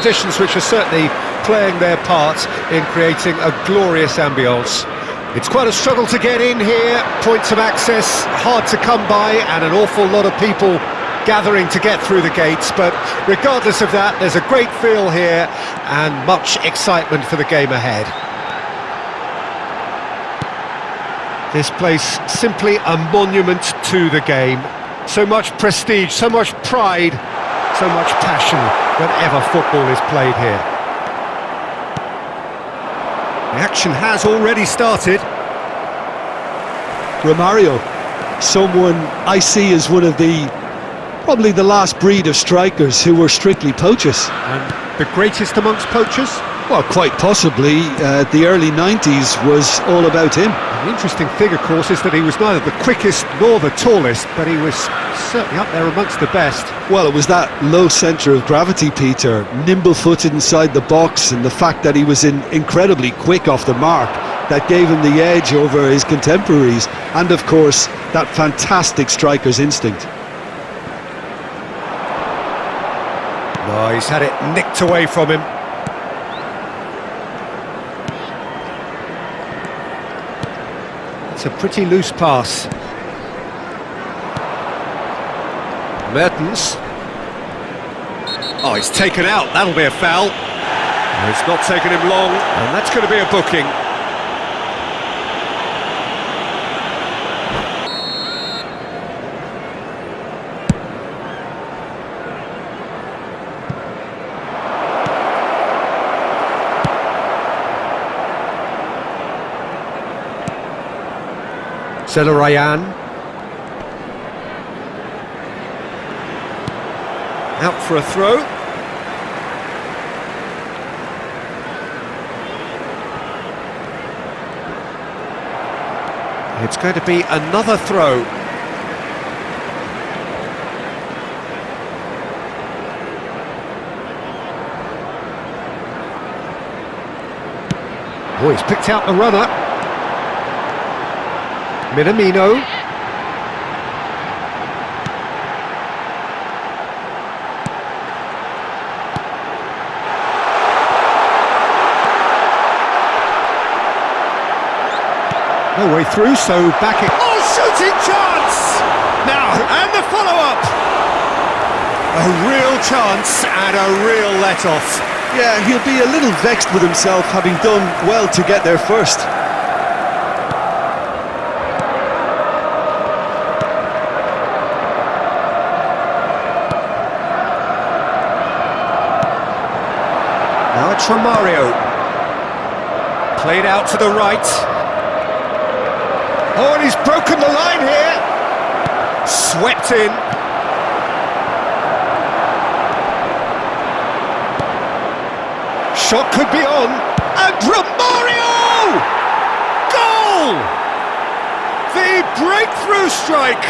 conditions which are certainly playing their part in creating a glorious ambience. It's quite a struggle to get in here, points of access hard to come by, and an awful lot of people gathering to get through the gates, but regardless of that, there's a great feel here and much excitement for the game ahead. This place simply a monument to the game. So much prestige, so much pride, so much passion whenever football is played here. The action has already started. Romario, someone I see as one of the probably the last breed of strikers who were strictly poachers. And the greatest amongst poachers? Well, quite possibly. Uh, the early 90s was all about him. The interesting thing, of course, is that he was neither the quickest nor the tallest, but he was certainly up there amongst the best. Well, it was that low centre of gravity, Peter, nimble-footed inside the box, and the fact that he was in incredibly quick off the mark that gave him the edge over his contemporaries, and of course, that fantastic striker's instinct. Oh, he's had it nicked away from him. It's a pretty loose pass. Mertens. Oh, he's taken out. That'll be a foul. It's not taken him long, and that's going to be a booking. Zelarayán. Out for a throw. It's going to be another throw. Oh, he's picked out the runner. Minamino. No way through, so back it... Oh, shooting chance! Now, and the follow-up! A real chance and a real let-off. Yeah, he'll be a little vexed with himself having done well to get there first. Now it's Romario. Played out to the right. Oh, and he's broken the line here. Swept in. Shot could be on. And Romario! Goal! The breakthrough strike.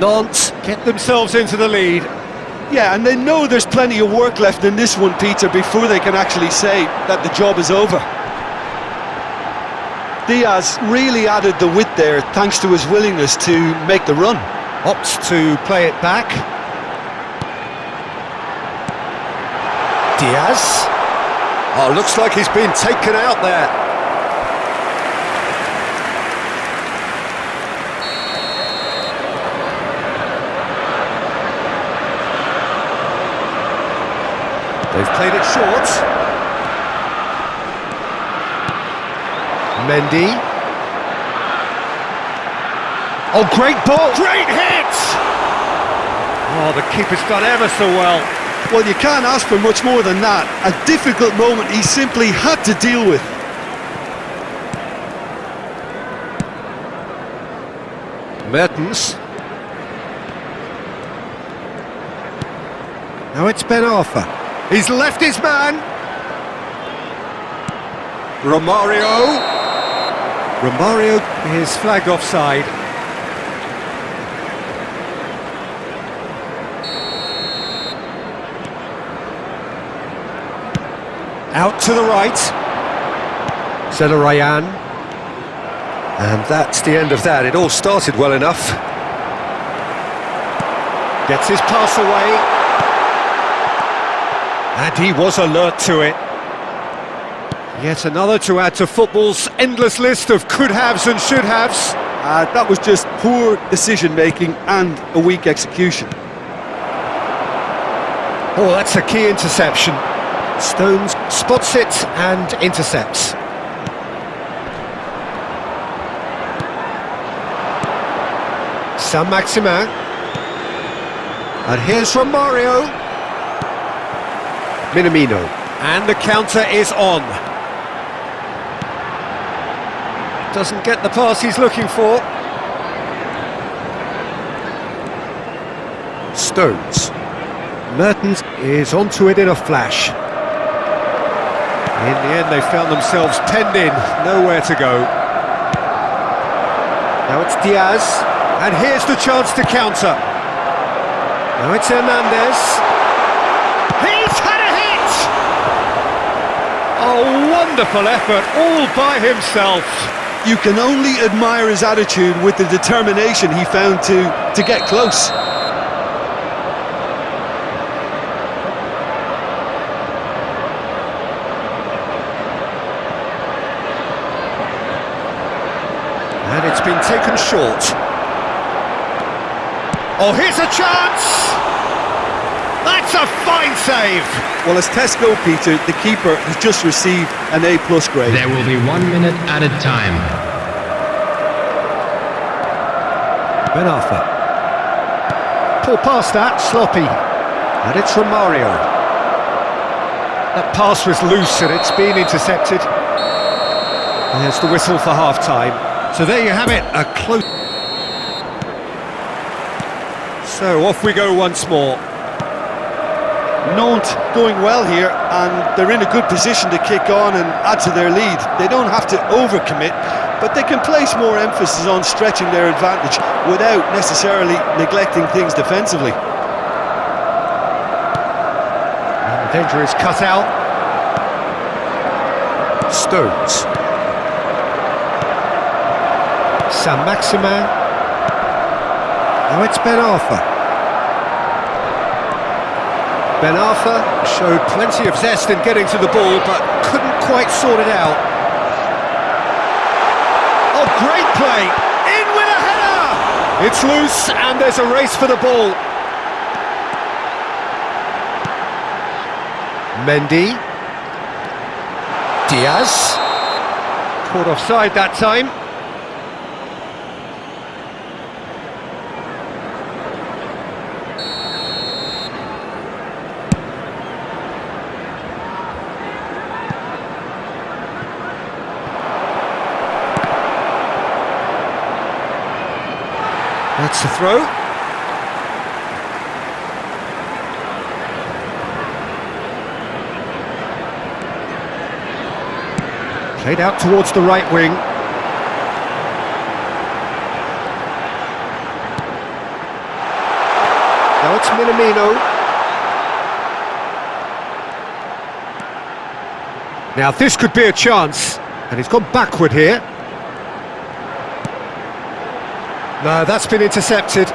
Nantes get themselves into the lead. Yeah, and they know there's plenty of work left in this one, Peter, before they can actually say that the job is over. Diaz really added the width there thanks to his willingness to make the run. Opts to play it back. Diaz. Oh, looks like he's been taken out there. They've played it short. Mendy. Oh, great ball! Great hit! Oh, the keeper's done ever so well. Well, you can't ask for much more than that. A difficult moment he simply had to deal with. Mertens. Now it's Ben Arfa. He's left his man. Romario. Romario is flagged offside. Out to the right. Zelarayán. And that's the end of that. It all started well enough. Gets his pass away. And he was alert to it. Yet another to add to football's endless list of could-haves and should-haves. Uh, that was just poor decision-making and a weak execution. Oh, that's a key interception. Stones spots it and intercepts. Saint-Maximin. And here's Romario. Minamino. And the counter is on. Doesn't get the pass he's looking for. Stones. Mertens is onto it in a flash. In the end, they found themselves penned in, nowhere to go. Now it's Diaz, and here's the chance to counter. Now it's Hernandez. He's had a hit! A wonderful effort, all by himself. You can only admire his attitude with the determination he found to, to get close. And it's been taken short. Oh, here's a chance! That's a fine save! Well, as tests go, Peter, the keeper has just received an A-plus grade. There will be one minute added time. Ben Arfa. Pull past that, sloppy. And it's Romario. That pass was loose and it's been intercepted. There's the whistle for half-time. So there you have it, a close... So off we go once more. Nantes going well here and they're in a good position to kick on and add to their lead. They don't have to overcommit, but they can place more emphasis on stretching their advantage without necessarily neglecting things defensively. And the danger is cut out. Stones. Saint-Maximin. Now it's Ben Arfa. Ben Arfa showed plenty of zest in getting to the ball, but couldn't quite sort it out. Oh, great play! In with a header! It's loose, and there's a race for the ball. Mendy. Diaz. Caught offside that time. That's the throw. Played out towards the right wing. Now it's Minamino. Now this could be a chance, and he's gone backward here. No, that's been intercepted.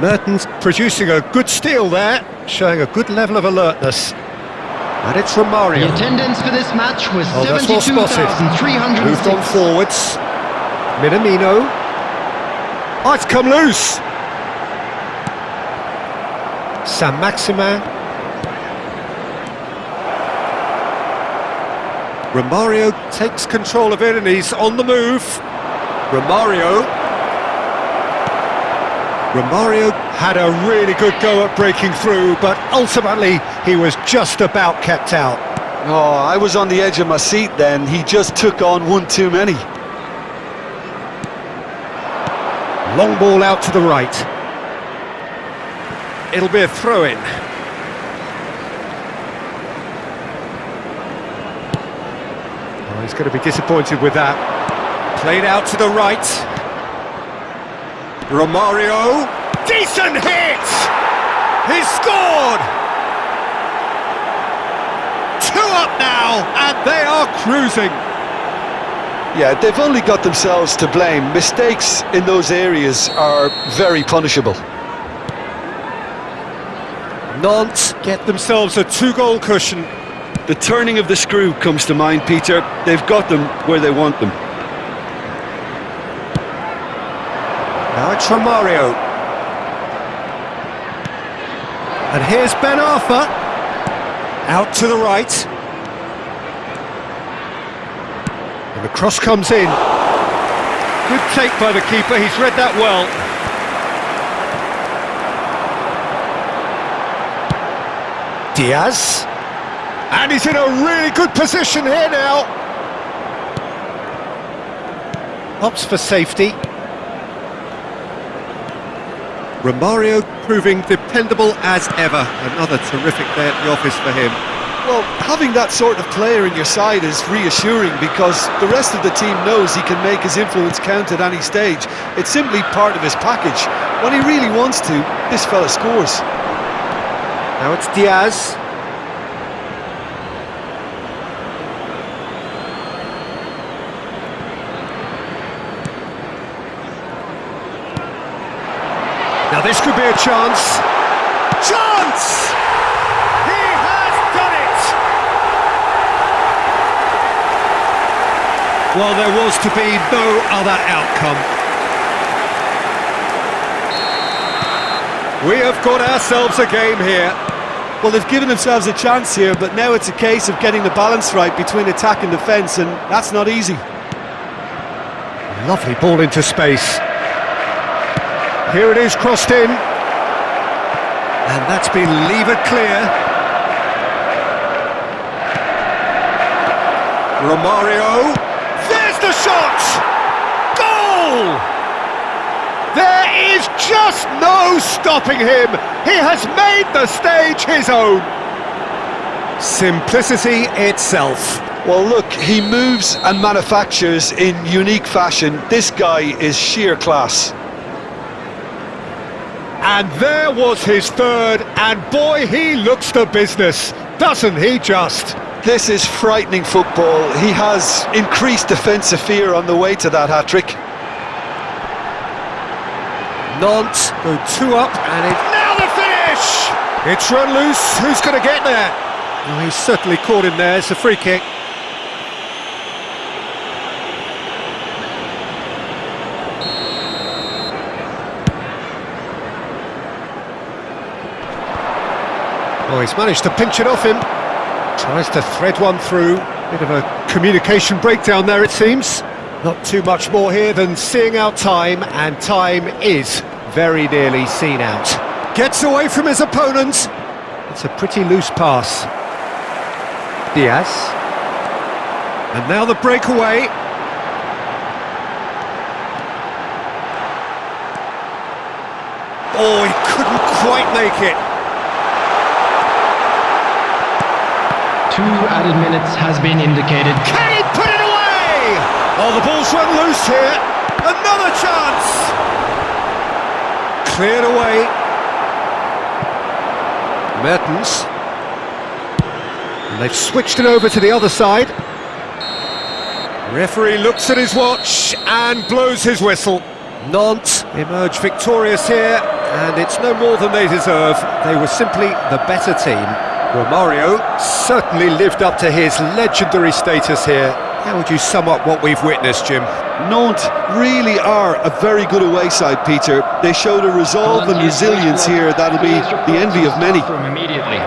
Mertens producing a good steal there, showing a good level of alertness. And it's Romario. The attendance for this match was Oh, that's well spotted. 72,306. Moved on forwards. Minamino. Oh, it's come loose. Saint-Maximin. Romario takes control of it and he's on the move. Romario. Romario had a really good go at breaking through, but ultimately he was just about kept out. Oh, I was on the edge of my seat then. He just took on one too many. Long ball out to the right. It'll be a throw-in. Oh, he's going to be disappointed with that. Played out to the right. Romario. Decent hit! He's scored! Two up now, and they are cruising. Yeah, they've only got themselves to blame. Mistakes in those areas are very punishable. Nantes get themselves a two-goal cushion. The turning of the screw comes to mind, Peter. They've got them where they want them. Now it's Mario, And here's Ben Arfa. Out to the right. And the cross comes in. Good take by the keeper, he's read that well. Diaz. And he's in a really good position here now. Opts for safety. Romario proving dependable as ever. Another terrific day at the office for him. Well, having that sort of player in your side is reassuring because the rest of the team knows he can make his influence count at any stage. It's simply part of his package. When he really wants to, this fella scores. Now it's Diaz. Now this could be a chance. Chance! He has done it! Well, there was to be no other outcome. We have got ourselves a game here. Well, they've given themselves a chance here, but now it's a case of getting the balance right between attack and defence, and that's not easy. Lovely ball into space. Here it is crossed in. And that's been levered clear. Romario. There's the shot! Goal! There is just no stopping him. He has made the stage his own. Simplicity itself. Well, look, he moves and manufactures in unique fashion. This guy is sheer class. And there was his third, and boy, he looks the business, doesn't he just? This is frightening football. He has increased defensive fear on the way to that hat-trick. Nantes go two up, and it... Now the finish! It's run loose, who's going to get there? Oh, he's certainly caught him there, it's a free kick. Oh, he's managed to pinch it off him. Tries to thread one through. Bit of a communication breakdown there, it seems. Not too much more here than seeing out time, and time is very nearly seen out. Gets away from his opponent. It's a pretty loose pass. Diaz. And now the breakaway. Oh, he couldn't quite make it. Two added minutes has been indicated. Can he put it away? Oh, the ball's run loose here. Another chance. Cleared away. Mertens. And they've switched it over to the other side. Referee looks at his watch and blows his whistle. Nantes emerge victorious here, and it's no more than they deserve. They were simply the better team. Romario certainly lived up to his legendary status here. How would you sum up what we've witnessed, Jim? Nantes really are a very good away side, Peter. They showed a resolve and resilience here that'll be the envy of many. From immediately.